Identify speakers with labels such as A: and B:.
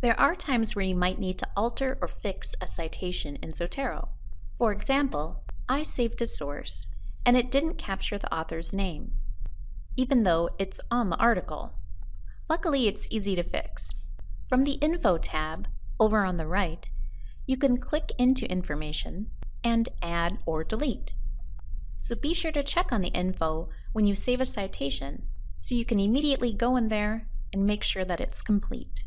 A: There are times where you might need to alter or fix a citation in Zotero. For example, I saved a source, and it didn't capture the author's name, even though it's on the article. Luckily, it's easy to fix. From the Info tab, over on the right, you can click into information and add or delete. So be sure to check on the info when you save a citation so you can immediately go in there and make sure that it's complete.